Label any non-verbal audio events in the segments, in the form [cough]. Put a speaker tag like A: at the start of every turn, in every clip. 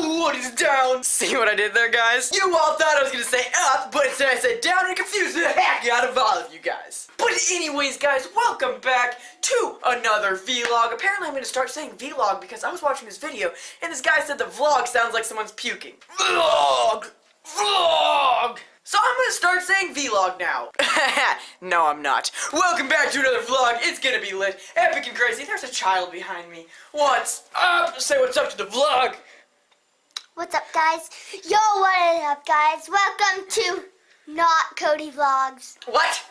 A: What is down? See what I did there, guys? You all thought I was gonna say up, but instead I said down and confused [laughs] the heck out of all of you guys. But anyways, guys, welcome back to another vlog. Apparently I'm gonna start saying vlog because I was watching this video and this guy said the vlog sounds like someone's puking. Vlog! Vlog! So I'm gonna start saying vlog now. [laughs] no, I'm not. Welcome back to another vlog. It's gonna be lit, epic and crazy. There's a child behind me. What's up? Say what's up to the vlog.
B: What's up, guys? Yo, what is up, guys? Welcome to Not Cody Vlogs.
A: What?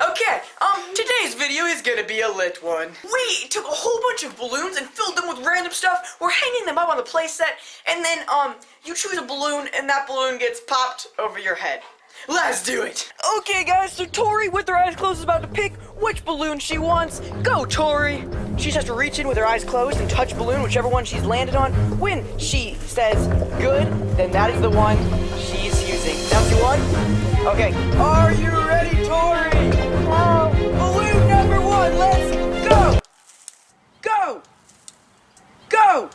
A: Okay, um, today's video is gonna be a lit one. We took a whole bunch of balloons and filled them with random stuff. We're hanging them up on the playset, and then, um, you choose a balloon, and that balloon gets popped over your head. Let's do it! Okay, guys, so Tori, with her eyes closed, is about to pick which balloon she wants. Go, Tori! She just has to reach in with her eyes closed and touch balloon, whichever one she's landed on. When she says good, then that is the one she's using. Now, she won? Okay. Are you ready, Tori?
B: Oh,
A: Balloon number one, let's go! Go! Go!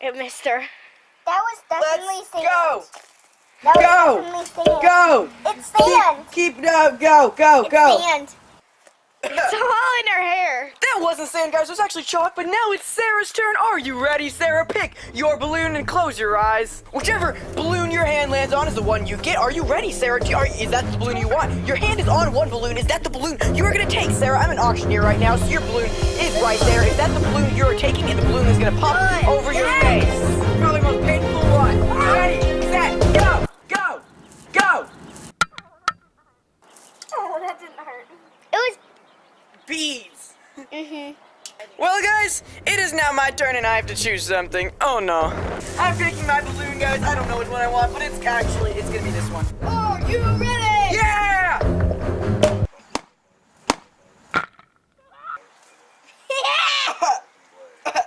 B: it missed her. That was definitely
A: Let's go!
B: That was
A: Go! Go!
B: It's sand.
A: Keep, keep no, go, go,
B: It's
A: go!
B: sand. [coughs] It's all in her hair.
A: That wasn't sand, guys. It was actually chalk, but now it's Sarah's turn. Are you ready, Sarah? Pick your balloon and close your eyes. Whichever balloon your hand lands on is the one you get. Are you ready, Sarah? You- are, is that the balloon you want? Your hand is on one balloon. Is that the balloon you are going to take, Sarah? I'm an auctioneer right now, so your balloon is right there. Is that the balloon you're taking? And the balloon is going to pop
B: Good.
A: over your
B: Yes.
A: face. Guys, it is now my turn and I have to choose something. Oh no. I'm picking my balloon, guys. I don't know which one I want, but it's actually, it's gonna be this one.
B: Are you ready?
A: Yeah! [laughs]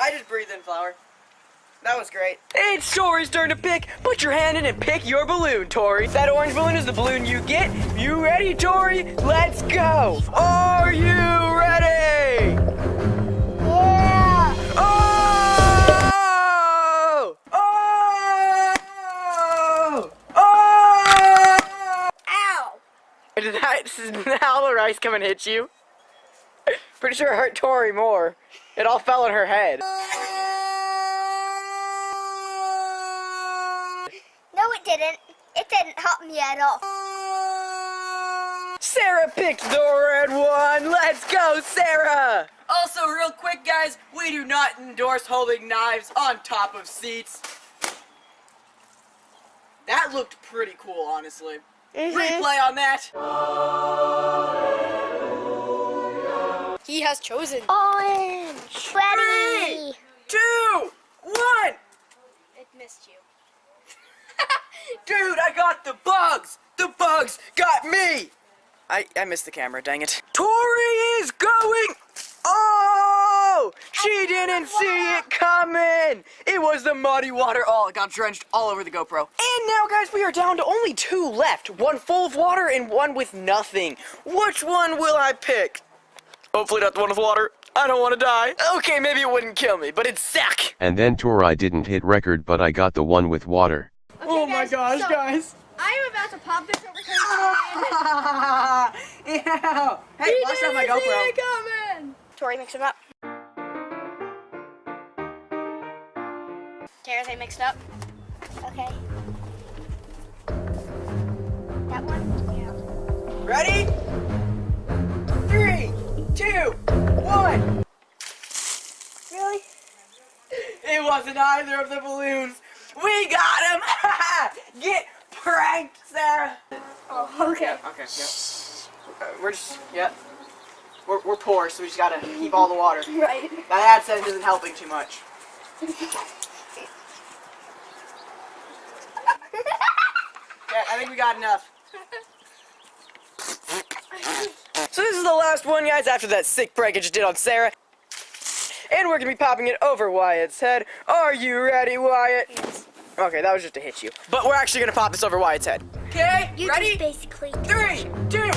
A: I just breathed in flour. That was great. It's Tori's turn to pick. Put your hand in and pick your balloon, Tori. That orange balloon is the balloon you get. You ready, Tori? Let's go. Are you ready? Now the rice come and hit you? [laughs] Pretty sure it hurt Tori more. It all fell on her head.
B: No, it didn't. It didn't help me at all.
A: Sarah picked the red one. Let's go, Sarah! Also, real quick, guys, we do not endorse holding knives on top of seats. That looked pretty cool, honestly.
B: Mhm.
A: Replay on that.
C: He has chosen.
B: Orange. Ready.
A: Two, one.
C: It missed you. [laughs]
A: Dude, I got the bugs! The bugs got me! I, I missed the camera, dang it. Tori is going! Oh! She didn't see it coming! It was the muddy water. Oh, it got drenched all over the GoPro. And now, guys, we are down to only two left. One full of water and one with nothing. Which one will I pick? Hopefully not the one with water. I don't want to die. Okay, maybe it wouldn't kill me, but it'd suck.
D: And then Tor I didn't hit record but I got the one with water.
A: oh my gosh,
C: so
A: guys.
C: I'm about to pop this over Cody's [laughs] head.
A: Ew. Hey, watch out my GoPro.
C: coming. Tori, mix them up. Tara, they mixed up.
B: Okay. That one? Yeah.
A: Ready? Three, two, one.
B: Really?
A: It wasn't either of the balloons. We got him. [laughs] Get pranked, Sarah.
B: Oh, okay.
A: Okay, yeah. Uh, we're just, yeah. We're, we're poor, so we just gotta keep all the water. [laughs]
B: Right.
A: That AdSense isn't helping too much. [laughs] Yeah, I think we got enough. So this is the last one, guys, after that sick prank I just did on Sarah. And we're gonna be popping it over Wyatt's head. Are you ready, Wyatt? Okay, that was just to hit you. But we're actually gonna pop this over Wyatt's head. Okay,
B: You
A: ready?
B: just basically.
A: Three, two,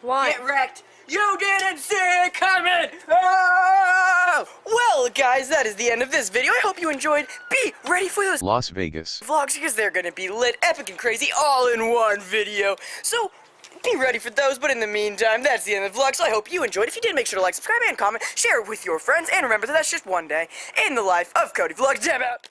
C: One.
A: get wrecked. you didn't see it coming. Oh! Well, guys, that is the end of this video. I hope you enjoyed. Be ready for those
D: Las Vegas.
A: vlogs because they're gonna be lit, epic, and crazy all in one video. So be ready for those. But in the meantime, that's the end of the vlog. So I hope you enjoyed. If you did, make sure to like, subscribe, and comment. Share it with your friends. And remember that that's just one day in the life of Cody Vlogs. Dab out.